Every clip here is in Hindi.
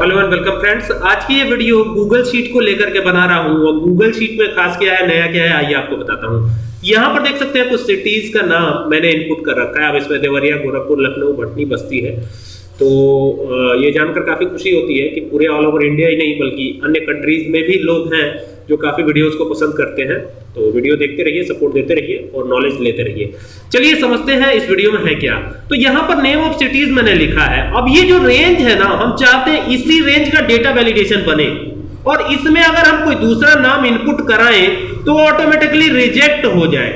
हेलो एंड वेलकम फ्रेंड्स, आज की ये वीडियो गूगल शीट को लेकर के बना रहा हूँ और गूगल शीट में खास क्या है, नया क्या है, आइए आपको बताता हूँ। यहाँ पर देख सकते हैं कुछ सिटीज़ का नाम मैंने इनपुट कर रखा है। अब इसमें देवरिया, गोरखपुर, लखनऊ भटनी बस्ती है। तो ये जानकर काफ़ी खुशी होती है कि पूरे ऑल ओवर इंडिया ही नहीं, बल्कि अन्य कंट्रीज़ में भी लोग हैं। जो काफ़ी वीडियोस को पसंद करते हैं तो वीडियो देखते रहिए सपोर्ट देते रहिए और नॉलेज लेते रहिए। चलिए समझते हैं इस वीडियो में है क्या। तो यहाँ पर नेम ऑफ़ सिटीज़ मैंने लिखा है। अब ये जो रेंज है ना, हम चाहते हैं इसी रेंज का डेटा वैलिडेशन बने। और इसमें अगर हम कोई दूसरा नाम इनपुट कराएँ तो ऑटोमेटिकली रिजेक्ट हो जाए।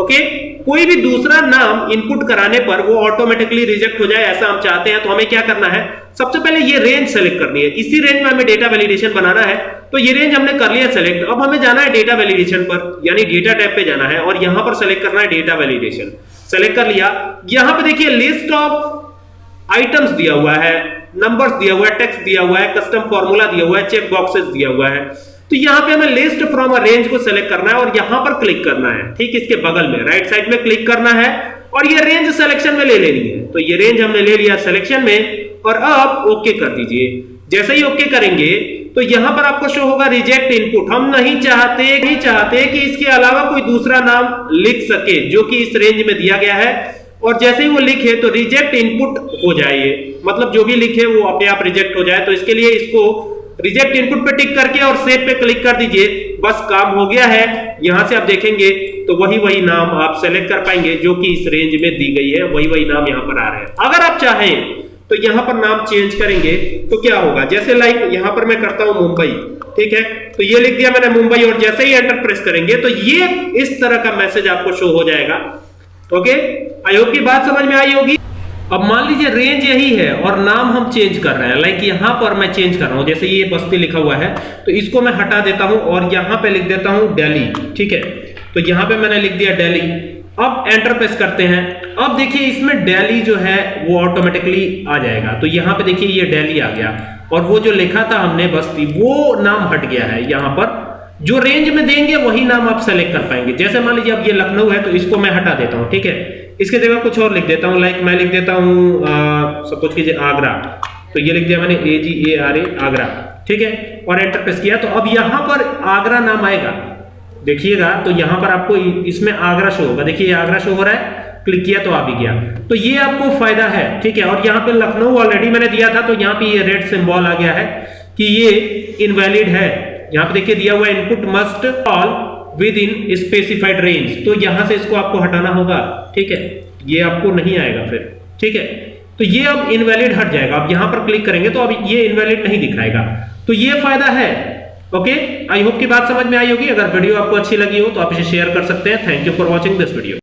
ओके कोई भी दूसरा नाम इनपुट कराने पर वो ऑटोमेटिकली रिजेक्ट हो जाए, ऐसा हम चाहते हैं तो हमें क्या करना है? सबसे पहले ये रेंज सेलेक्ट करनी है। इसी रेंज में हमें डेटा वैलिडेशन बनाना है। तो ये रेंज हमने कर लिया सेलेक्ट अब हमें जाना है डेटा वैलिडेशन पर, यानी डेटा टैब पे जाना है, और यहाँ पर सेलेक्ट करना है डेटा वैलिडेशन सेलेक्ट कर लिया। यहाँ पे देखिए लिस्ट ऑफ़ आइटम्स दिया हुआ है नंबर्स दिया हुआ है टेक्स्ट दिया हुआ है कस्टम फॉर्मूला दिया हुआ है चेक बॉक्सेस दिया हुआ है। तो यहाँ पे हमें लिस्ट फ्रॉम अ रेंज को सेलेक्ट करना है और यहाँ पर क्लिक करना है। ठीक इसके बगल में राइट साइड में क्लिक करना है और ये रेंज सिलेक्शन में ले लेनी है। तो ये रेंज हमने ले लिया सिलेक्शन में और अब ओके कर दीजिए। जैसे ही ओके करेंगे तो यहाँ पर आपको शो होगा रिजेक्ट इनपुट हम नहीं चाहते नहीं चाहते कि इसके अलावा कोई दूसरा नाम लिख सके, जो कि इस रेंज में दिया गया है। और जैसे ही वो लिखे तो रिजेक्ट इनपुट हो जाए मतलब जो भी लिखे, वो अपने आप रिजेक्ट हो जाए। तो इसके लिए इसको रिजेक्ट इनपुट पे टिक करके और सेव पे क्लिक कर दीजिए। बस काम हो गया है। यहाँ से आप देखेंगे तो वही वही नाम आप सेलेक्ट कर पाएँगे, जो कि इस रेंज में दी गई है। वही वही नाम यहाँ पर आ रहा है। अगर आप चाहें तो यहाँ पर नाम चेंज करेंगे तो क्या होगा? जैसे लाइक यहाँ पर मैं करता हूँ मुंबई, ठीक है? तो ये लिख दिया मैंने मुंबई, और जैसे ही एंटर प्रेस करेंगे तो ये इस तरह का मैसेज आपको शो हो जाएगा। ओके आई होप की बात समझ में आई होगी। अब मान लीजिए रेंज यही है और नाम हम चेंज कर रहे हैं। लाइक यहाँ पर मैं चेंज कर रहा हूँ। जैसे ये बस्ती लिखा हुआ है तो इसको मैं हटा देता हूँ और यहाँ पे लिख देता हूँ दिल्ली ठीक है? तो यहाँ पे मैंने लिख दिया दिल्ली अब एंटर प्रेस करते हैं। अब देखिए इसमें दिल्ली जो है, वो ऑटोमेटिकली आ जाएगा। तो यहाँ पे देखिए ये दिल्ली आ गया। और वो जो लिखा था हमने बस्ती, वो नाम हट गया है यहाँ पर। जो रेंज में देंगे, वही नाम आप सेलेक्ट कर पाएँगे। जैसे मान लीजिए अब ये लखनऊ है तो इसको मैं हटा देता हूँ, ठीक है? इसके जगह कुछ और लिख देता हूँ लाइक मैं लिख देता हूँ सपोज़ कीजिए आगरा। तो ये लिख दिया मैंने ए जी ए आर ए आगरा, ठीक है? और एंटर प्रेस किया तो अब यहाँ पर आगरा नाम आएगा। देखिएगा तो यहाँ पर आपको इसमें आगरा शो होगा। देखिए आगरा शो हो रहा है क्लिक किया तो आ भी गया। तो ये आपको फ़ायदा है, ठीक है? और यहाँ पे लखनऊ ऑलरेडी मैंने दिया था तो यहाँ पे ये रेड सिंबल आ गया है कि ये इनवैलिड है। यहाँ पे देखिए दिया हुआ input must all within specified range तो यहाँ से इसको आपको हटाना होगा, ठीक है? ये आपको नहीं आएगा फिर, ठीक है? तो ये अब इनवैलिड हट जाएगा। अब यहाँ पर क्लिक करेंगे तो अब ये इनवैलिड नहीं दिखाएगा। तो ये फ़ायदा है ओके आई होप की बात समझ में आई होगी। अगर वीडियो आपको अच्छी लगी हो तो आप इसे शेयर कर सकते हैं। Thank you for watching this video